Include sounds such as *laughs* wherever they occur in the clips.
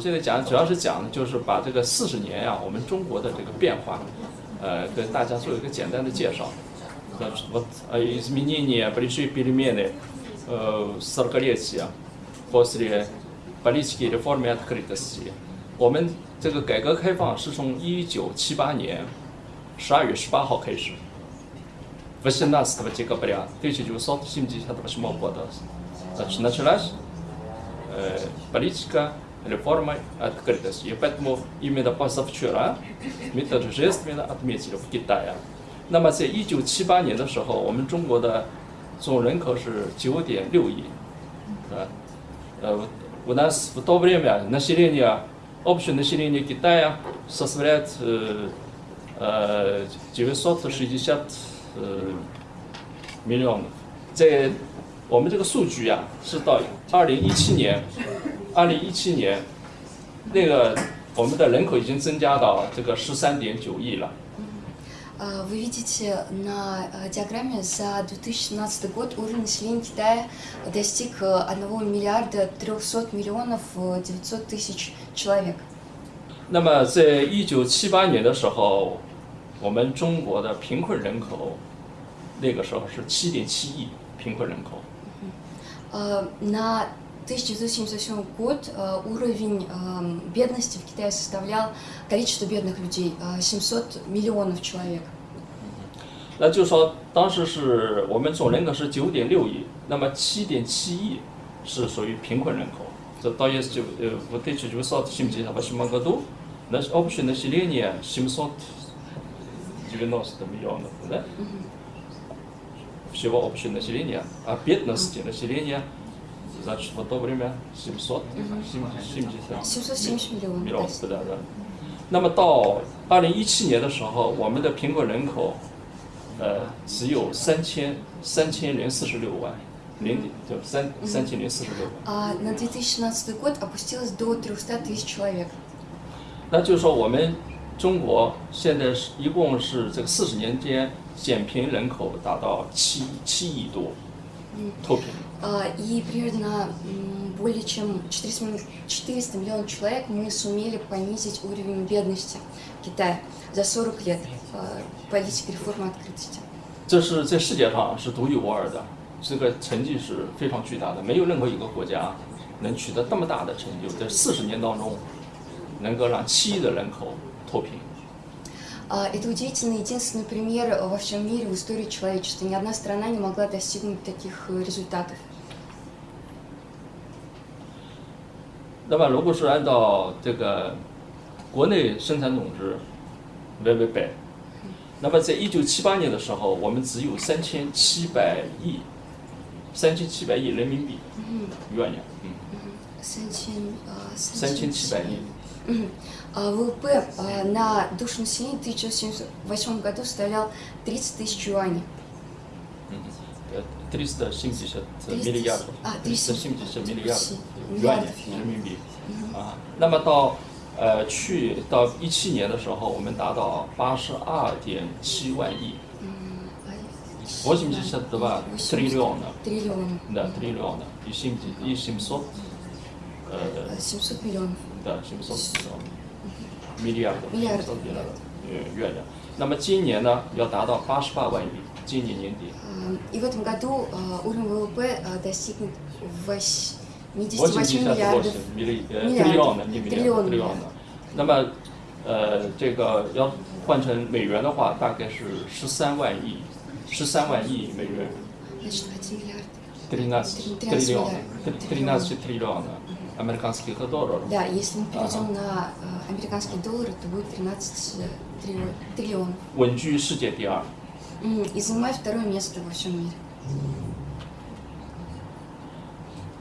现在讲主要是讲就是把这个四十年呀、我们中国的这个变化，呃，跟大家做一个简单的介绍。呃Вот э, изменения большие перемены э, в 40-летия после политики реформы открытости. 我们这个改革开放是从一九七八年十二月十八号开始。18 декабря 1978 года значит, началась э, политика реформы открытости. И поэтому именно позавчера мы торжественно отметили в Китае. 那么在一九七八年的时候，我们中国的总人口是九点六亿，啊，呃，у нас в то время население, общее население Китая составляет э, э, 960 呃 миллионов。在我们这个数据啊，是到二零一七年， 二零一七年，那个我们的人口已经增加到这个十三点九亿了。 А, Вы видите на э, диаграмме за 2017 год уровень населения Китая достиг э, 1 миллиарда 300 миллионов э, 900 тысяч человек. 那么在一九七八年的时候，我们中国的贫困人口，那个时候是七点七亿贫困人口。 А, На 1978 год э, уровень э, бедности в Китае составлял количество бедных людей э, 700 миллионов человек. 那就说当时是我们总人口是九点六亿，那么七点七亿是属于贫困人口。这到есть э, в 1978 году наш общее население 790 миллионов, да? Всего общее население, а бедности населения, значит, в то время 700, 70 770 миллионов. 米老 да. 斯的人。那么到二零一七年的时候，我们的贫困人口，呃，只有三千三千零四十六万，零点就三三千零四十六万。 А на 2017 год опустилось до 300 тысяч человек. 那就是说，我们中国现在是一共是这个四十年间减贫人口达到七七亿多，脱贫。 А, И примерно м, более чем 400 милли- 400 миллионов человек мы сумели понизить уровень бедности в Китае за 40 лет а, политики реформы открытости. 这是在世界上是独一无二的，这个成绩是非常巨大的，没有任何一个国家能取得这么大的成就，在四十年当中，能够让七亿的人口脱贫。 А, Это удивительный единственный пример э, во всем мире в истории человечества. Ни одна страна не могла достигнуть таких э, результатов. 那么，如果是按照这个国内生产总值 ВВП，那么在一九七八年的时候，我们只有三千七百亿，三千七百亿人民币元呀，嗯， Сантин- а, 三千七百亿。 Мгм. А ВВП а, на душу населения в 1978 году составлял 30 тысяч юаней. 呃370 300 миллиардов， а, 370 миллиардов миллиардов元人民币啊。那么到呃去到一七年的时候，我们达到八十二点七万亿， 82 триллиона, Триллион. да, триллиона и 700 и 700 э, А, 700 миллионов. да, 700 миллиардов, Миллиардов, 700 миллиардов 呃元的。那么今年呢，要达到八十八万亿， 今年年底。 А, И в этом году а, уровень ВВП а, достигнет 88 88 миллиардов. милли- э, миллиардов. триллиона, не Триллион, миллион, триллиона。那么，呃，这个要换成美元的话，大概是十三万亿，十三万亿美元 Значит, 1 миллиард. ，тринадцать Тринадцать триллиона, миллиардов. тринадцать триллиона американских долларов。 Да, если мы перейдем на а, американские доллары, то будет 13 э, триллион- триллионов. 稳居世界第二。 М, И занимает второе место во всем мире.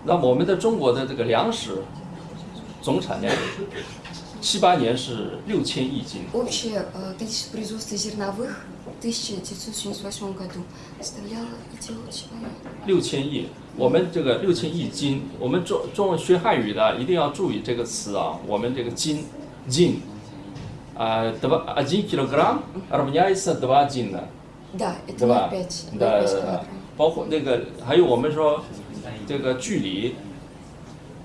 那么我们的中国的这个粮食总产量，七八年是六千亿斤， Общее э, количество производства зерновых в 1978 году составляло идиотичное 六千亿。我们这个六千亿斤，我们中中文学汉语的一定要注意这个词啊。我们这个斤，斤，啊，два один килограмм равняется два дина， Да, это 对吧 0,5 да, 0,5 да, да килограмм. 包括那个还有我们说这个距离，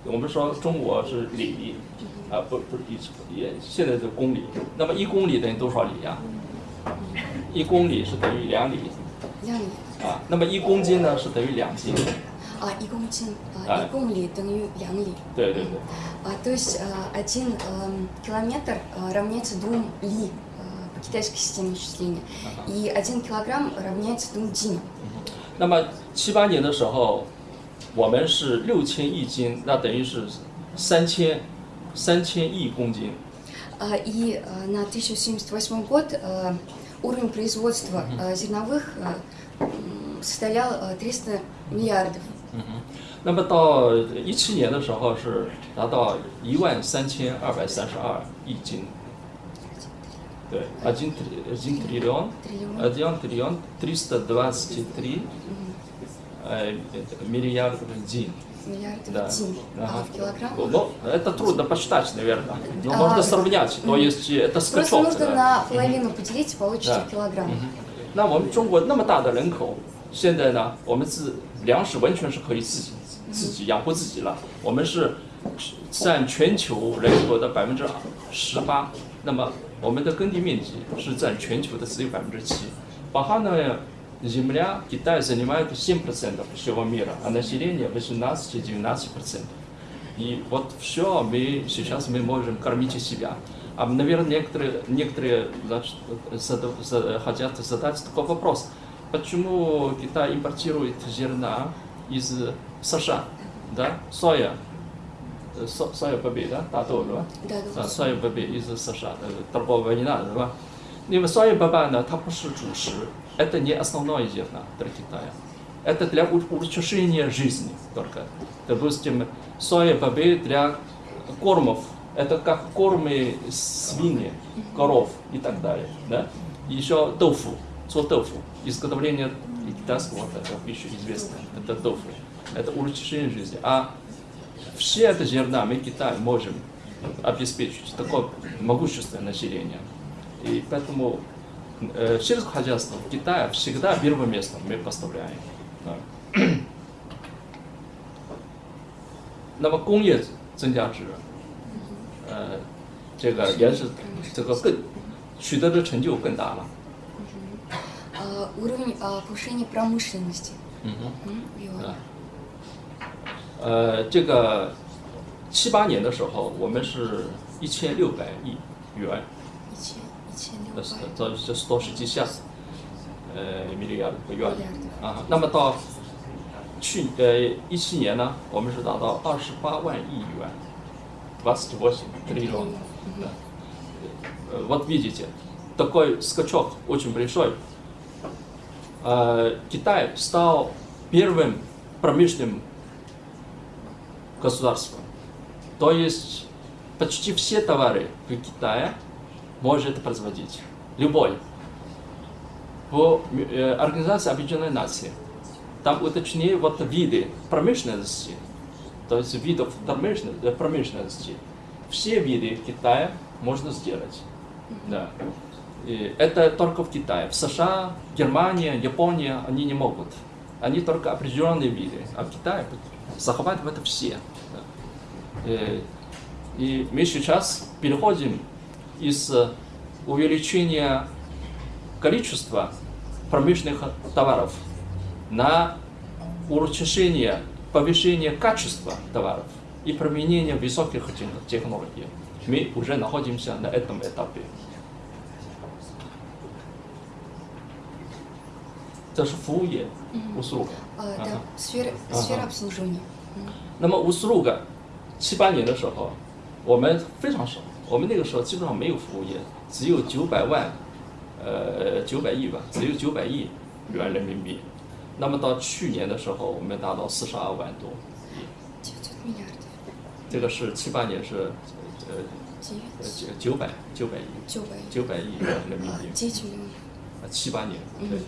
我们说中国是里， 啊，不不是一尺，也现在是公里。那么一公里等于多少里呀、一公里是等于两里两里。啊。那么一公斤呢是等于两斤。А, и гон чин, а, А. и гон ли, дэнью лян ли. 对对对。 А, то есть а, один эм, километр а, равняется двум ли а, по китайской системе исчисления. И один килограмм равняется двум динам. 那么七八年的时候，我们是六千亿斤，那等于是三千三千亿公斤。 А, И а, на 1078 год а, уровень производства а, зерновых а, м, составлял а, 300 миллиардов. 那么到一七年的时候是达到一万三千二百三十二亿斤。 对，один три- один триллион, Триллион. один триллион триста двадцать три э, миллиардов дин. Миллиардов Да. дин. Ага. А в килограмм? Ну, это трудно посчитать, наверное. Но А, можно сравнять. То есть это Просто скачок. нужно да. на половину поделить, и получите Да. килограмм. 那我们中国那么大的人口，现在呢，我们自粮食完全是可以自己自己养活自己了。我们是占全球人口的百分之十八， 那么我们的耕地面积是占全球的只有百分之七。Пахана земля Китай занимает 7% всего мира, а население 18-19%. И вот все мы сейчас мы можем кормить себя. А, наверное, некоторые, некоторые значит, зада- за- хотят задать такой вопрос. Почему Китай импортирует зерна из США? Да? Соя. Э, со- Соя бобей, да? 大豆是吧？ Да, да. 啊，soya бобей из США, э, торговая война, 是吧？因为 соя бобя 呢，它不是主食，это не основное зерно для Китая. Это для у- улучшения жизни только. Допустим, соя бобей для кормов, это как кормы свиньи, коров и так далее. Да? Еще тофу,做豆腐, изготовление китайского вот этого пищи известно, это тофу. Это улучшение жизни. А все это зерна мы Китай можем обеспечить такое могущественное население. И поэтому э, сельское хозяйство в Китае всегда первое место мы поставляем. Да. *clears throat* 那么工业增加值，呃，这个也是这个更取得的成就更大了。 А, уровень а, повышения промышленности. 嗯哼。 М, юань. 啊，呃，这个七八年的时候，我们是一千六百亿元， И че- и че не 那是 убавить. 这这是多十几下，呃，米利亚的元 Миллиардов. 啊。那么到去呃一七年呢，我们是达到二十八万亿元，двадцать восемь триллион。Э, Вот видите, такой скачок очень большой. Э, Китай стал первым промышленным государством. То есть почти все товары в Китае может производить любой. По э, Организации Объединенных Наций там уточнее вот виды промышленности, то есть видов промышленности, э, промышленности. Все виды в Китае можно сделать. Да. И это только в Китае. В США, Германия, Япония они не могут. Они только определенные виды. А в Китае захватывают все. Э, и мы сейчас переходим из э, увеличения количества промышленных товаров на улучшение, повышение качества товаров и применение высоких технологий. Мы уже находимся на этом этапе. Это же услуга. Да, сфера обслуживания. 那么 услуга 七八年的时候，我们非常少，我们那个时候基本上没有服务业，只有九百万，呃九百亿吧，只有九百亿元人民币。那么到去年的时候，我们达到四十二万多亿， 900 миллиардов. 这个是七八年是呃 Девять. 呃九九百九百亿 Девять. 九百亿元人民 А, 币， 9 миллионов. 啊七八年对。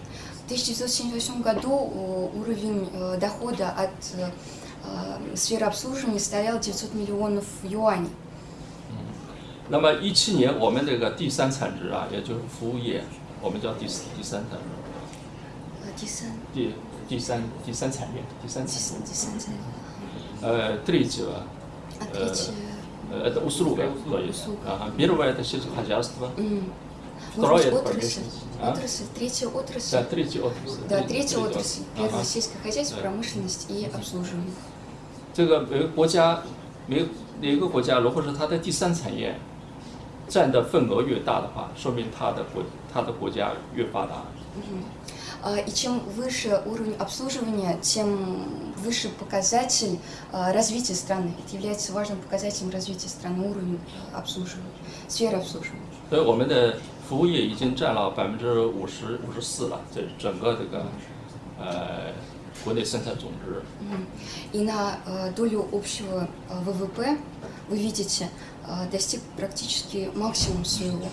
В 1978 году э, уровень э, дохода от э, э, сферы обслуживания составлял 900 миллионов юаней. 那么一七年我们这个第三产值啊，也就是服务业，我们叫第四第三产值。 Э, Дисан, 第第三第三产业，第三产 Дисан, 业， Дисан, 呃，tретьего а Э, третье Э, Это услуга, то есть. Услуга. Ага. Первое это сельскохозяйство. М. Второе Может быть, это отрасль, промышленность. А? отрасль, третья отрасль. Да, третья отрасль. Да, Треть- третья отрасль. Первое Ага. сельское хозяйство, Да. промышленность и обслуживание. 这个每个国家，每个每个国家，如果是它的第三产业占的份额越大的话，说明它的国它的国家越发达。 А, И чем выше уровень обслуживания, тем выше показатель а, развития страны. Это является важным показателем развития страны, уровень а, обслуживания, сферы обслуживания. 所以我们的 服务业已经占了百分之五十五十四了，这整个这个呃国内生产总值。 Мгм. И на а, долю общего а, ВВП, вы видите, а, достиг практически максимум своего.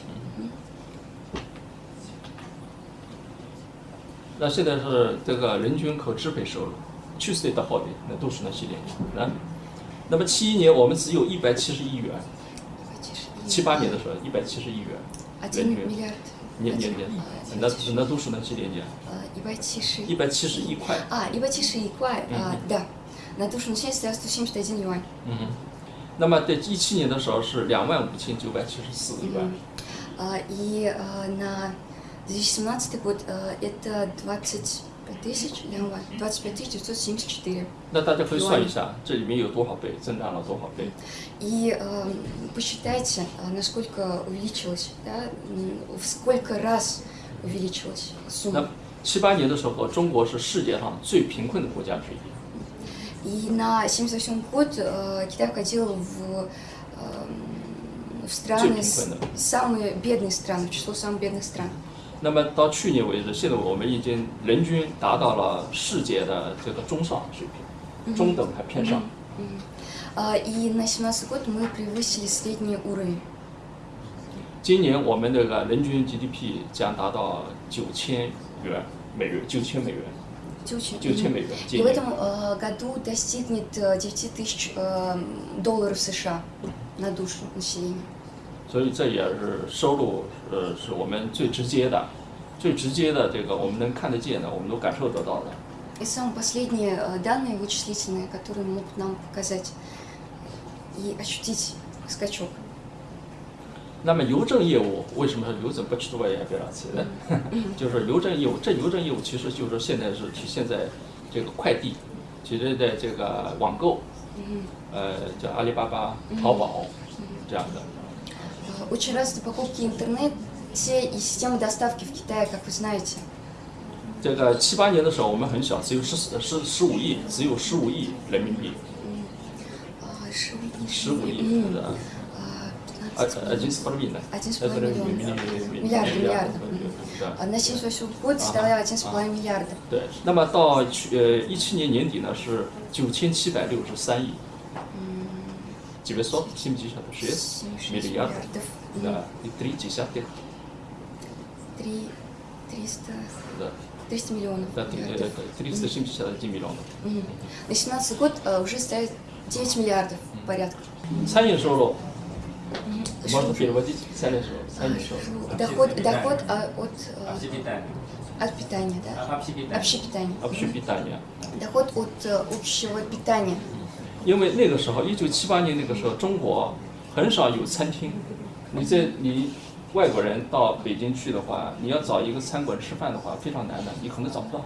那现在是这个人均可支配收入，去岁的好的那都是那些年啊。那么七一年我们只有一百七十亿元， Давайте же. 七八年的时候一百七十亿元， Один миллиард. Нет, нет, нет. На, на душу населения. А, 170. 171块. А, 171块, mm -hmm. а, да. На душу населения 171 юань. Mm -hmm. 那么在一七年的时候是两万五千九百七十四元。呃，и на 2017 год это 20 5 тысяч, 两百25 тысяч 974. 那大家可以算一下，这里面有多少倍，增长了多少倍？И эм, э, посчитайте, насколько увеличилось, да, в сколько раз увеличилась сумма. 那七八年的时候，中国是世界上最贫困的国家之一。И на 78 год э, Китай входил в, э, в страны, самые бедные страны, число самых бедных стран. 那么到去年为止，现在我们已经人均达到了世界的这个中上水平，中等还偏上。 Мгм. А, И на 17 год мы превысили средний уровень. 今年我们这个人均 GDP 将达到九千元美元，九千美元， Тючи. 九千美元。 И 今 в 年 этом э, году достигнет э, 9 тысяч э, долларов США на душу населения. 所以这也是收入， 呃，是我们最直接的，最直接的这个我们能看得见的，我们都感受得到的。 И самые последние э, данные вычислительные, которые могут нам показать и ощутить скачок. 那么邮政业务为什么是邮政不吃多也不要吃呢？*laughs* 就是邮政业务，这邮政业务其实就是现在是体现在这个快递，其实在这个网购，呃，叫阿里巴巴、淘宝这样的。 Э, Очень развиты покупки в интернете и системы доставки в Китае, как вы знаете. 这个七八年的时候我们很小，只有十十十五亿，只有十五亿人民币， А, ши- 十五亿 М, 的， а, 呃 15 呃，один с половиной， Один с 呃 половиной 不是 миллиона. 米 Миллиарда, миллиарда. 对 А На 78 год составляла 1,5 миллиарда. 对。那么到去呃一七年年底呢是九千七百六十三亿， 976 миллиардов. миллиардов. Да, и три десятых. Три, триста. Да. 300 миллионов. Да, 371 э, миллионов. На 17 год э, уже ставит 9 миллиардов порядка. Саня Журо. Можно ну, переводить Саня Журо. А, ну, доход, доход а, от... Э, от питания, да? Общепитание. Общепитание. Доход от общего питания. 因为那个时候，一九七八年那个时候，中国很少有餐厅。你在你外国人到北京去的话，你要找一个餐馆吃饭的话，非常难的，你可能找不到。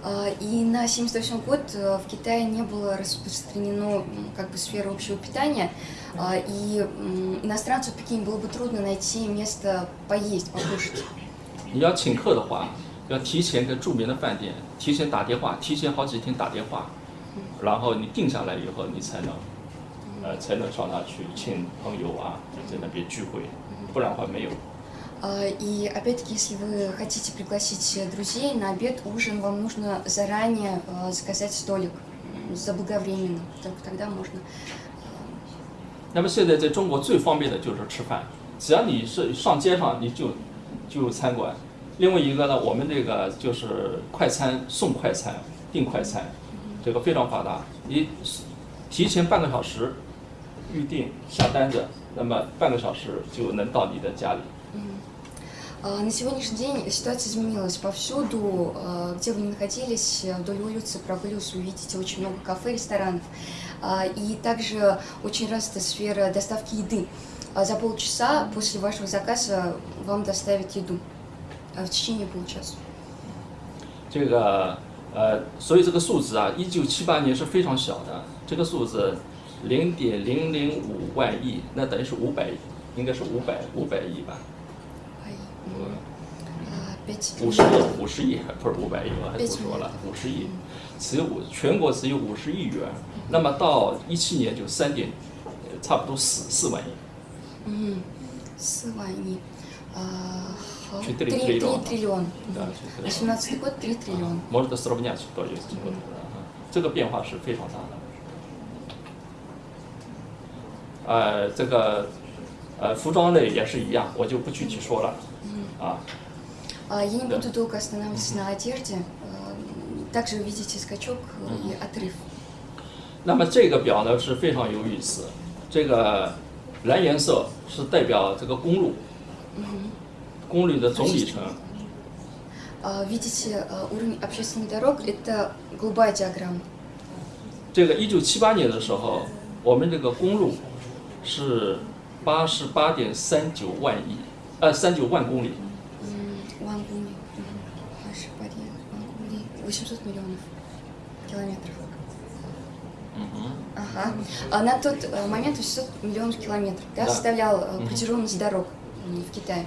А, И на 78 год э, в Китае не было распространено м, как бы сфера общего питания, а, и м, иностранцу в Пекине было бы трудно найти место поесть, покушать. 你要请客的话，要提前跟着名的饭店提前打电话，提前好几天打电话， 然后你定下来以后，你才能，呃，才能上那去请朋友啊，在那边聚会，不然的话没有。 А, И опять-таки, если вы хотите пригласить э, друзей на обед, ужин, вам нужно заранее э, заказать столик м, заблаговременно, только тогда можно. 那么现在在中国最方便的就是吃饭，只要你是上街上你就就有餐馆。另外一个呢，我们这个就是快餐送快餐订快餐， 这个非常发达。你提前半个小时预定下单子，那么半个小时就能到你的家里。 А, На сегодняшний день ситуация изменилась повсюду, а, где вы ни находились, э, вдоль улицы прогулился, увидите очень много кафе, ресторанов. А, И также очень развита сфера доставки еды. А За полчаса после вашего заказа вам доставят еду а в течение получаса. 这个 呃所以这个数字啊一九七八年是非常小的这个数字零点零零五万亿那等于是五百亿应该是五百五百亿吧。五十亿五十亿不是五百亿我还多说了五十亿只有五全国只有五十亿元那么到一七年就三点差不多四四万亿。嗯四万亿呃4 триллиона. 3 триллиона. Да, 18 год 3 триллиона. Можно сравнять, то есть. Mm -hmm. вот, ага. 这个变化是非常大的。呃，这个呃服装类也是一样，我就不具体说了。嗯。啊。Я а, не буду долго останавливаться на одежде. Э, также увидите скачок и отрыв. 那么这个表呢是非常有意思，这个蓝颜色是代表这个公路。嗯。公路的总里程。 А, Видите а, уровень общественных дорог? Это голубая диаграмма. 这个一九七八年的时候，我们这个公路是八十八点三九万亿，呃三九万公里。 М, Вангуни. Мгм. Ваши пари. Вангуни. 800 миллионов километров. Ага. А на тот э, момент 800 миллионов километров да, Да. составлял э, Мгм. протяженность дорог м, в Китае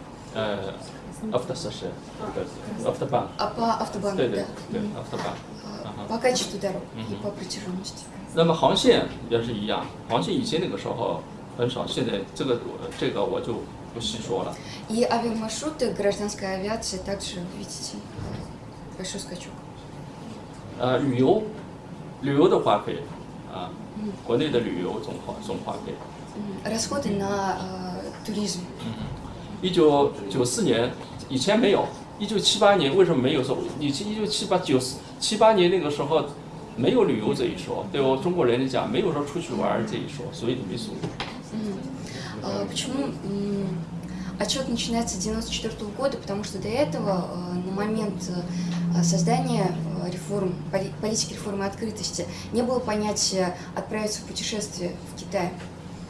呃，автососе，对，автобан， А по автобану, 对对 да. 对 Мгм.，автобан。 А, Ага. По качеству дорог и Мгм. по протяженности. 那么航线也是一样，航线以前那个时候很少，现在这个这个我就不细说了。 И авиамаршруты гражданской авиации также, вы видите, э, большой скачок. 呃，旅游，旅游的花费啊，国内的旅游总花总花费， Мгм. Расходы на э, туризм. 一九九四年以前没有，一九七八年为什么没有说？以前一九七八九七八年那个时候没有旅游这一说，对我中国人来讲没有说出去玩儿这一说，所以都没说。 А, Почему м, отчет начинается с 1994 года? Потому что до этого, э, на момент э, создания э, реформ, поли- политики реформы открытости, не было понятия отправиться в путешествие в Китай.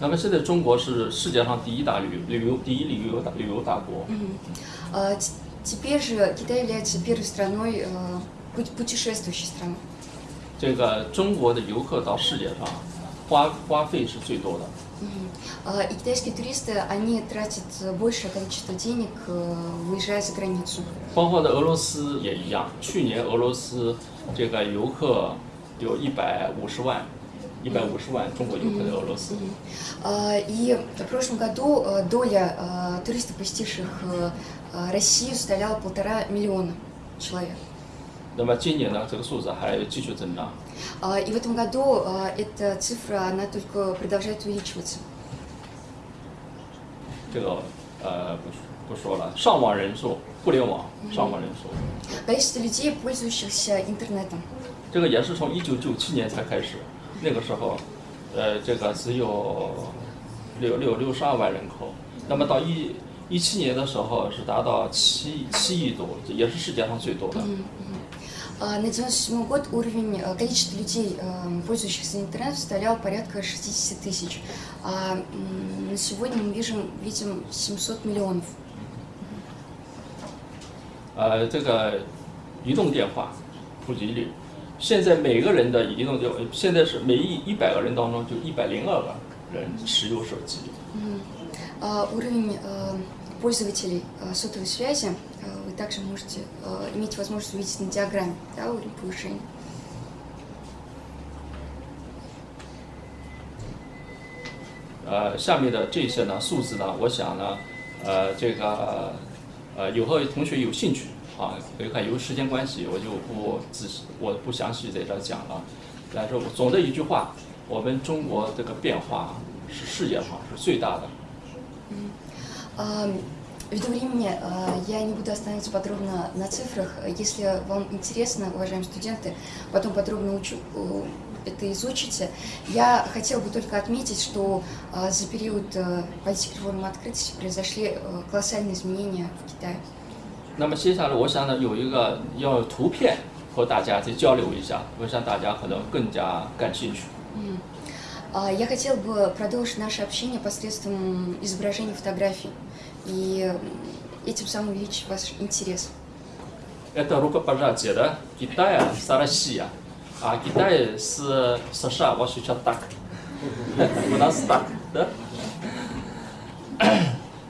那么现在中国是世界上第一大旅旅游第一旅游大旅游大国， А, т- Теперь же Китай является первой страной, э, пут- путешествующей страной. 这个中国的游客到世界上花花费是最多的。 Мгм. А, И китайские туристы, они тратят э, большее количество денег, э, выезжая за границу. 包括的俄罗斯也一样，去年俄罗斯这个游客有一百五十万， 一百五十万中国游客在俄罗斯。 А, И в прошлом году э, доля э, туристов, посетивших э, э, Россию, составляла полтора миллиона человек. 那么今年呢，这个数字还继续增长。 А, И в этом году э, эта цифра, она только продолжает увеличиваться. 这个呃不不说了，上网人数，互联网上网人数， Количество людей, пользующихся интернетом. 这个也是从一九九七年才开始， 那个时候，呃，这个只有六六六十二万人口，那么到一一七年的时候是达到七七亿多，也是世界上最多的。 А, На 97 год уровень э, количества людей, э, пользующихся интернетом, составлял порядка 60 тысяч. А м, на сегодня мы видим, видим 700 миллионов. 呃，这个移动电话普及率， 现在每个人的移动电，现在是每一一百个人当中就一百零二个人使用手机。 А, Уровень э, пользователей э, сотовой связи э, вы также можете э, иметь возможность увидеть на диаграмме, да, уровень повышения. 呃，下面的这些呢数字呢，我想呢，呃，这个 呃，以后同学有兴趣 啊，可以看，由于时间关系，我就不仔细，我不详细在这儿讲了。但是总的一句话，我们中国这个变化是世界上是最大的。 А, Ввиду времени а, я не буду останавливаться подробно на цифрах. Если вам интересно, уважаемые студенты, потом подробно учу, э, это изучите. Я хотела бы только отметить, что а, за период э, политики реформы открытости произошли э, колоссальные изменения в Китае. 那么接下来，我想呢，有一个要有图片和大家再交流一下，我想大家可能更加感兴趣。 А, Я хотела бы продолжить наше общение посредством изображений фотографий и м, этим самым увеличить ваш интерес. Это рукопожатие, да? Китая с Россией. А Китай с США, вот сейчас так. У нас так, да?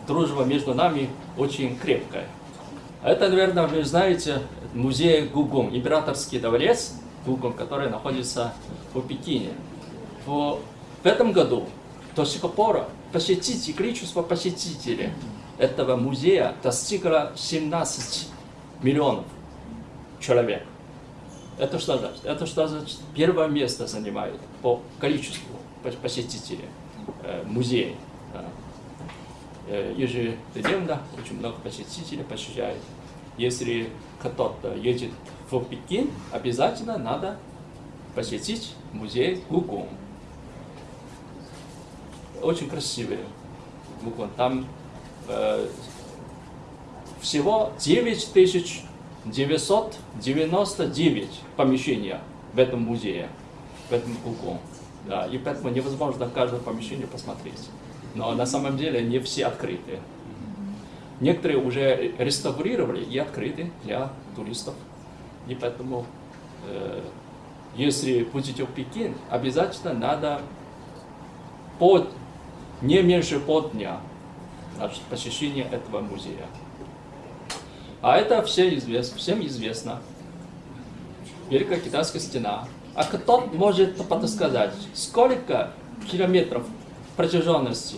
Дружба между нами очень крепкая. Это, наверное, вы знаете, музей Гугун, императорский дворец Гугун, который находится в Пекине. В, в этом году до сих пор посетителей, количество посетителей этого музея достигло 17 миллионов человек. Это что значит? Это что значит? Первое место занимает по количеству пос- посетителей э, музея. Э, Ежедневно очень много посетителей посещает. Если кто-то едет в Пекин, обязательно надо посетить музей Гугун. Очень красивый Гугун. Там э, всего 9999 помещений в этом музее, в этом Гугун. Да, и поэтому невозможно каждое помещение посмотреть. Но на самом деле не все открыты. Некоторые уже реставрировали и открыты для туристов. И поэтому, э, если будете в Пекин, обязательно надо по, не меньше полдня значит, посещение этого музея. А это все известно, всем известно. Великая китайская стена. А кто может подсказать, сколько километров протяженности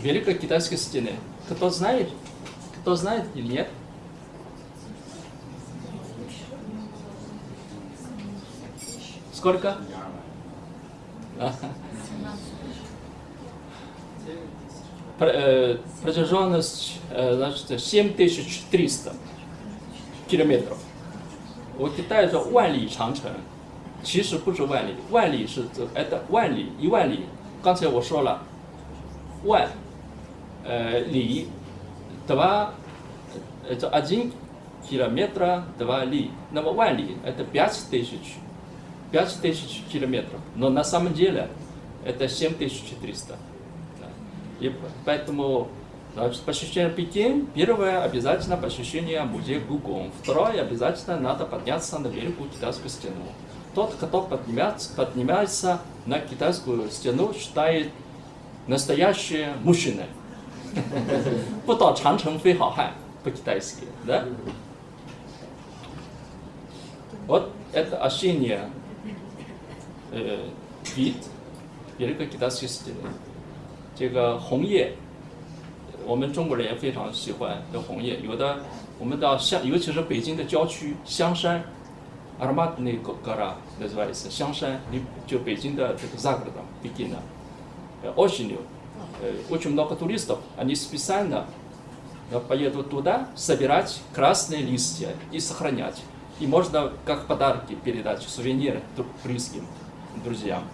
Великой китайской стены? Кто знает? Кто знает или нет? Сколько? А. Пр- э, Протяженность, э, значит, 7300 километров. 我带着万里长城，其实不是万里，万里是这 это 万里一万里。 刚才我说了，万，呃里，два это один километра два ли。那么万里 это пять тысяч пять тысяч километров. Но на самом деле это 7300. Да. И поэтому значит, посещение Пекин, первое обязательно посещение музея Гугун, второе обязательно надо подняться на Великую Китайскую стену. Тот, кто поднимается, поднимается на китайскую стену, считает настоящий мужчина. 不到长城非好汉 по-китайски, да? Вот это осенняя э, вид Великой Китайской стены. 这个红叶，我们中国人也非常喜欢这红叶。有的我们到香，尤其是北京的郊区香山 ，ароматный гора называется 香山，离就北京的这个 Загородом, Пекина. Э, Осенью э, очень много туристов, они специально э, поедут туда собирать красные листья и сохранять. И можно как подарки передать, сувениры дру- близким, друзьям.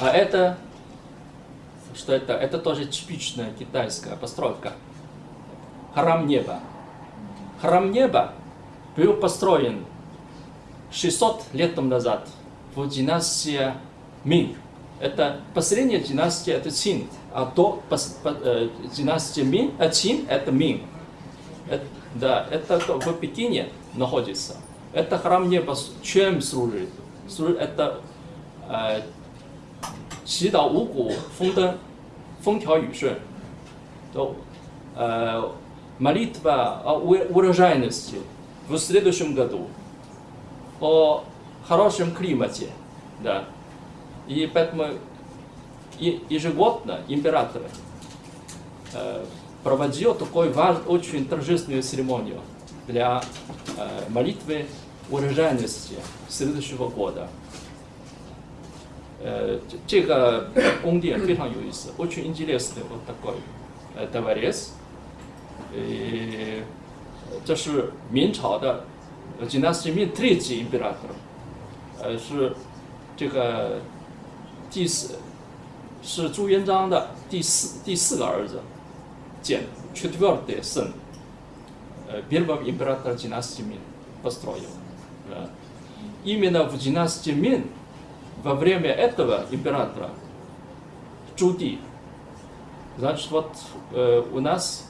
А это, что это? Это тоже типичная китайская постройка. Храм неба. Храм неба был построен 600 лет тому назад в династии Мин. Это последняя династия, это Цин. А до пос- по- э, династии Мин, а Цин это Мин. Это- да, это то- в Пекине находится. Это храм неба с- чем служит? Служит это э, 祈祷五谷丰登、风调雨顺，то э, молитва о ур- урожайности в следующем году, о хорошем климате, да. И поэтому и- ежегодно императоры э, проводил такой важ, очень торжественную церемонию для э, молитвы урожайности следующего года. Э, 这个宫殿非常有意思，очень интересный вот такой э, дворец。 呃，这是明朝的呃 dynasty Ming 第几 imperator，呃是这个第四是朱元璋的第四第四个儿子建 четвертый сын э, первого императора династии Мин построил. Да. Именно в династии Мин во время этого императора Чуди, значит, вот э, у нас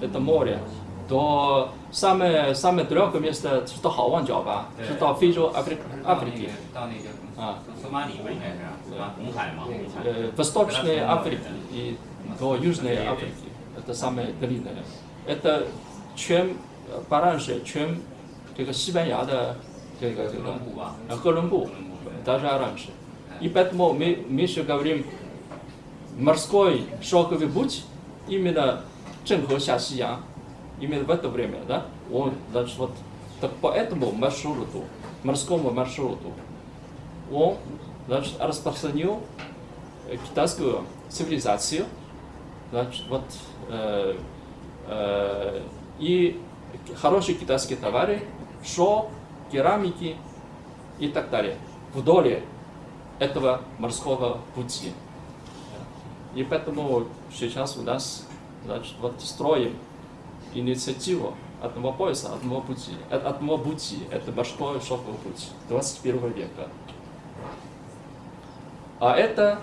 это море. До самое самое далекое место是到好望角吧？对是到非洲、阿非阿非利。到那个啊索马里吧，应该是啊，红海嘛，红海。 э, Восточной Африки и до Южной Африки. Это самое длинное. Это чем э, пораньше, чем 这个西班牙的这个这个哥伦布吧呃哥伦布哥伦布对 даже раньше. И поэтому мы, мы еще говорим морской шелковый путь именно Ченхо下西洋, именно в это время, да? Он, значит, вот так по этому маршруту, морскому маршруту, он, значит, распространил э, китайскую цивилизацию, значит, вот э, э, и хорошие китайские товары, шо, керамики и так далее вдоль этого морского пути. И поэтому сейчас у нас значит, вот строим инициативу одного пояса, одного пути. Э, Одного пути. Это морской шелковый путь 21 века. А это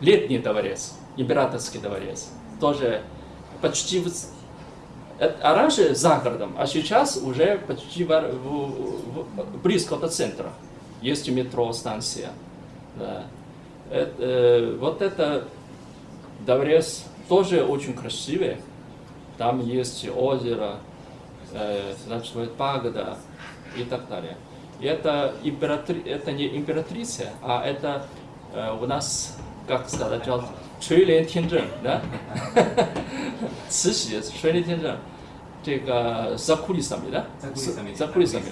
летний дворец, императорский дворец. Тоже почти в- а раньше за городом, а сейчас уже почти в- в- в- близко до центра. Есть метро станция. Да. Это, э, вот это Даврес тоже очень красивый. Там есть озеро, э, существует пагода и так далее. Это, императри... это не императрица, а это э, у нас, как сказать, Чуй Лен да? Цыси, Си, Чуй Лен Тинжен. за кулисами, да? За кулисами.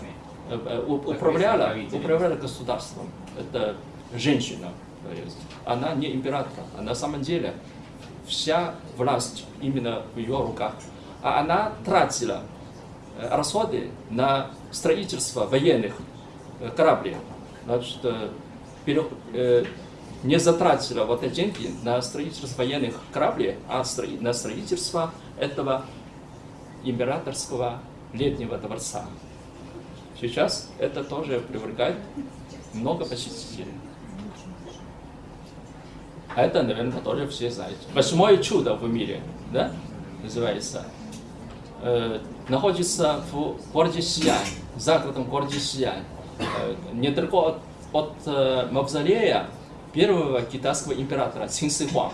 Управляла, управляла государством. Это женщина. Она не император, а на самом деле вся власть именно в ее руках. А она тратила э, расходы на строительство военных э, кораблей. Значит, э, не затратила вот эти деньги на строительство военных кораблей, а на строительство этого императорского летнего дворца. Сейчас это тоже привлекает много посетителей. А это, наверное, тоже все знаете. Восьмое чудо в мире, да, называется. Э, находится в городе Сиань, за городом городе Сиань. Э, недалеко от, от э, мавзолея первого китайского императора Цин Си Хуа.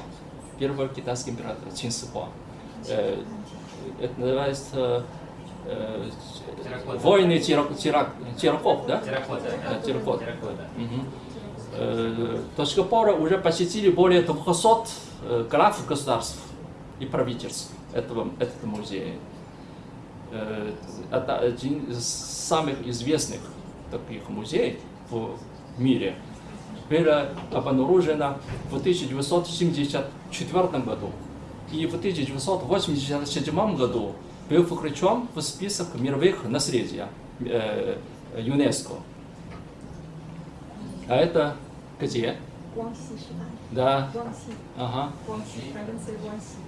Первого китайского императора Цин Си Хуа. Э, это называется э, войны терраков, да? Терракота. Да, терракота. Э, До сих пор уже посетили более 200 э, глав государств и правительств этого, этого музея. Э, Это один из самых известных таких музеев в мире. Было обнаружено в 1974 году и в 1987 году был включен в список мировых наследия э, ЮНЕСКО. А это где? 光西是吧？ Да, 光西， ага, 光西 province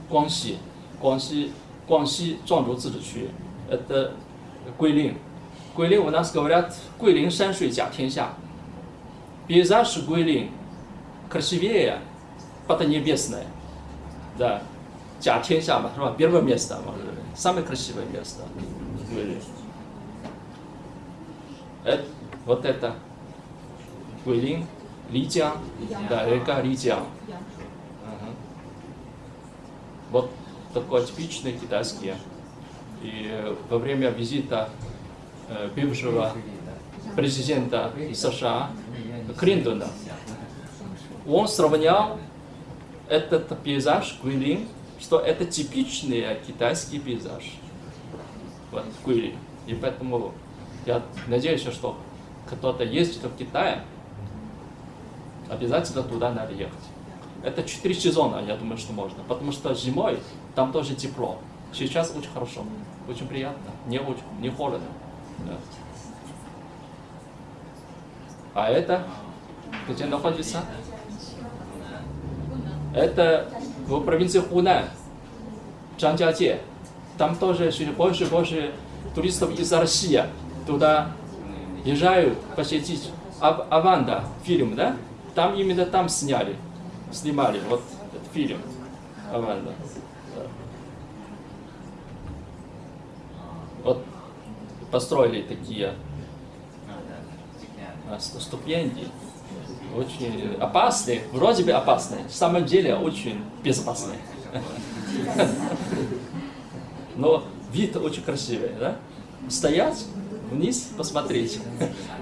光西。光西，广西，广西壮族自治区，это Гуйлин. Гуйлин у нас говорят, Гуйлин山水甲天下. Пейзаж Гуйлин красивее Поднебесное. Да. 甲天下嘛，是吧？первое место嘛，是不是самое красивое место. Гуйлинг. Это, вот это Гуйлинг, Лидиан, да, река Лидиан. Ага. Вот такой типичный китайский. И во время визита э, бывшего президента США Клинтона он сравнял этот пейзаж Гуйлинг, что это типичный китайский пейзаж. Вот Гуйлинг. И поэтому я надеюсь, что кто-то ездит в Китай, обязательно туда надо ехать. Это четыре сезона, я думаю, что можно. Потому что зимой там тоже тепло. Сейчас очень хорошо, очень приятно, не очень, не холодно. Да. А это где находится? Это в провинции Хунань, Чанджаде. Там тоже все больше больше туристов из России туда езжают посетить Ав- Аванда фильм, да? Там именно там сняли, снимали вот этот фильм Аванда. Да. Вот построили такие а, ст- ступеньки, очень опасные, вроде бы опасные, на самом деле очень безопасные. Но вид очень красивый, да? Стоять, вниз посмотреть.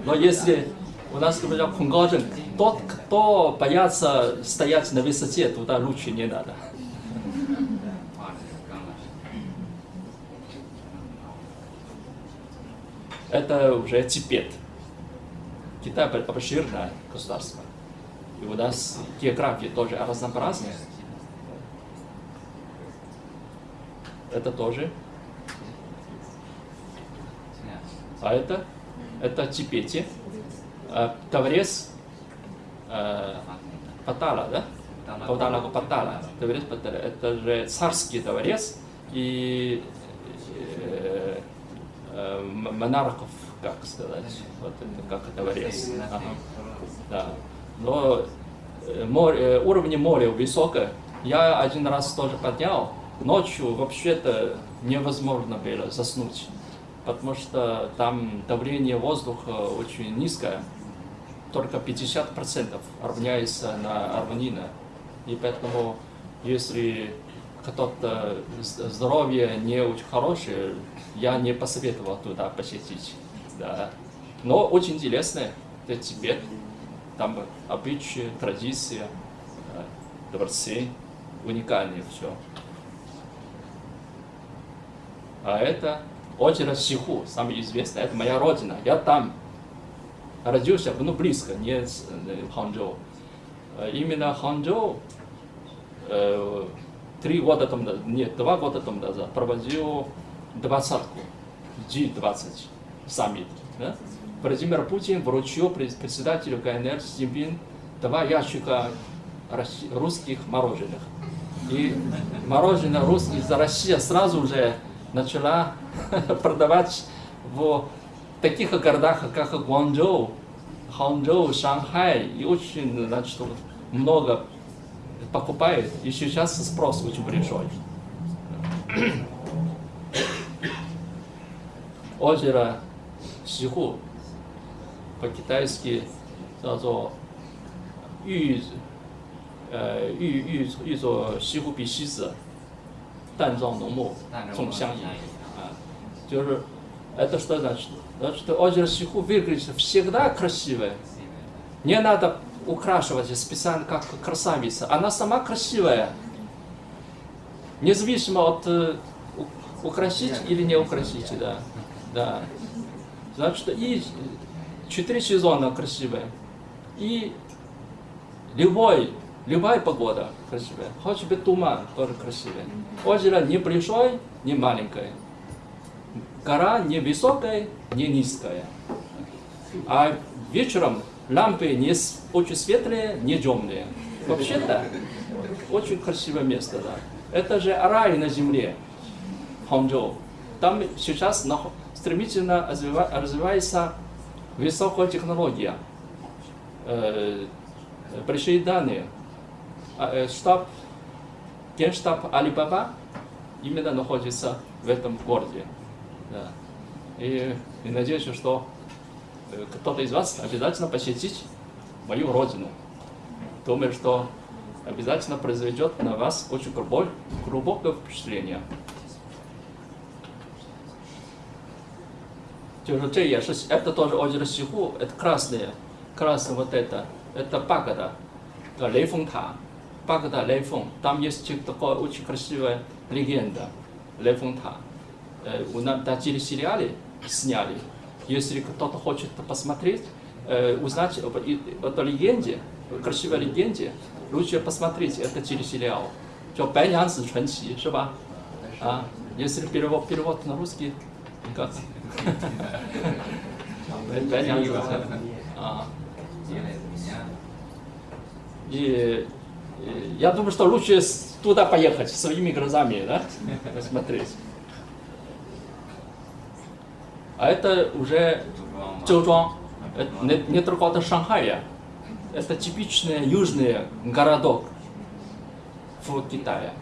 Но если у нас говорят кунгажен, тот, кто боятся стоять на высоте, туда лучше не надо. Это уже Тибет. Китай обширное государство. И у нас география тоже разнообразная. Это тоже. А это? Это Тибете. А, Таврес э, Патала, да? Патала, Патала. Таврес Патала. Это же царский дворец и э, э, монархов, как сказать, вот это как дворец. Ага. Да. Но э, море, уровень моря высокое. Я один раз тоже поднял. Ночью вообще-то невозможно было заснуть, потому что там давление воздуха очень низкое. Только 50% равняется на равнина. И поэтому, если кто-то здоровье не очень хорошее, я не посоветовал туда посетить. Да. Но очень интересно, это Тибет, там обычаи, традиции, э, дворцы, уникальные все. А это озеро Сиху, самое известное, это моя родина. Я там родился, ну близко, не э, Ханчжоу. Э, Именно Ханчжоу э, три года тому назад, нет, два года тому назад проводил двадцатку, G20 саммит. Да? Владимир Путин вручил пред- председателю КНР Си Цзиньпин два ящика русских мороженых. И мороженое русских за Россия сразу же начала *laughs* продавать в таких городах, как Гуанчжоу, Ханчжоу, Шанхай, и очень значит, много покупает, и сейчас спрос очень большой. Озеро Сиху, по-китайски, зато Ю, Сиху Би Сизи, Танжао Ному, Цум Сянь, 就是 это что значит? Значит, озеро Сиху выглядит всегда красивое. Не надо украшивать специально как красавица. Она сама красивая. Независимо от э, украсить или не украсить, да. Да. Значит, и четыре сезона красивые. И любой, любая погода красивая. Хоть бы туман тоже красивый. Озеро не большое, не маленькое. Гора не высокая, не низкая. А вечером лампы не очень светлые, не темные. Вообще-то очень красивое место, да. Это же рай на земле, Ханчжоу. Там сейчас стремительно развива- развивается высокая технология. Э, большие данные. А, э, Штаб генштаб Алибаба именно находится в этом городе. Да. И, и надеюсь, что э, кто-то из вас обязательно посетит мою родину. Думаю, что обязательно произведет на вас очень глубокое, глубокое впечатление. 就是这也是 это тоже озеро Сиху, это красное, красное вот это, это пагода, э, Лейфeng Та, пагода Лейфeng. Там есть такая очень красивая легенда Лейфeng Та. Э, Э, у нас даже сериалы сняли. Если кто-то хочет посмотреть, э, узнать об этой легенде, красивой легенде, лучше посмотреть этот телесериал. Что «Бэйян Си Чун Си», 是吧? А, если перевод, перевод на русский, как? «Бэйян Си И я думаю, что лучше туда поехать своими глазами, да, посмотреть. А это уже 周庄, это не- недалеко от Шанхая. Это типичный южный городок в Китае.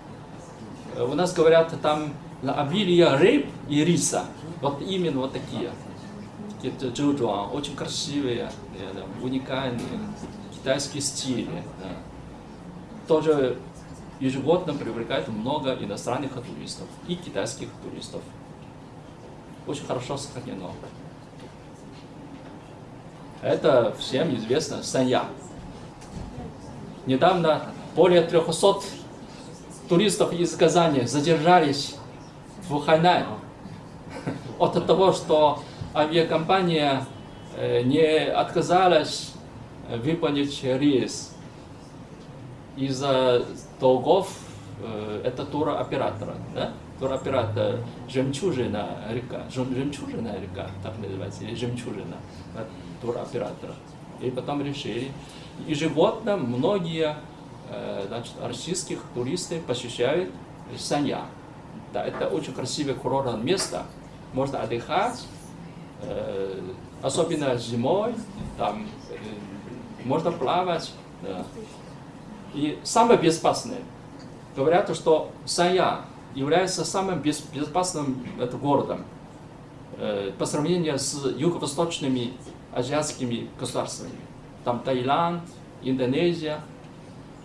У нас говорят, там обилие рыб и риса. Вот именно вот такие. Такие очень красивые, уникальные, китайские стили. да. Тоже ежегодно привлекает много иностранных туристов и китайских туристов. Очень хорошо сохранено. Это всем известно Санья. Недавно более 300 туристов из Казани задержались в Хайнань *laughs* от того, что авиакомпания э, не отказалась выполнить рейс из-за долгов э, это туроператора, да? Туроператор жемчужина река, Жем- жемчужина река, так называется, или жемчужина от туроператора. И потом решили. Ежегодно многие э, значит, российских туристов посещают Санья. Да, это очень красивое курортное место. Можно отдыхать, э, особенно зимой, там э, можно плавать. да. И самое безопасное, говорят, что Санья является самым без- безопасным это, городом э, по сравнению с юго-восточными азиатскими государствами. Там Таиланд, Индонезия,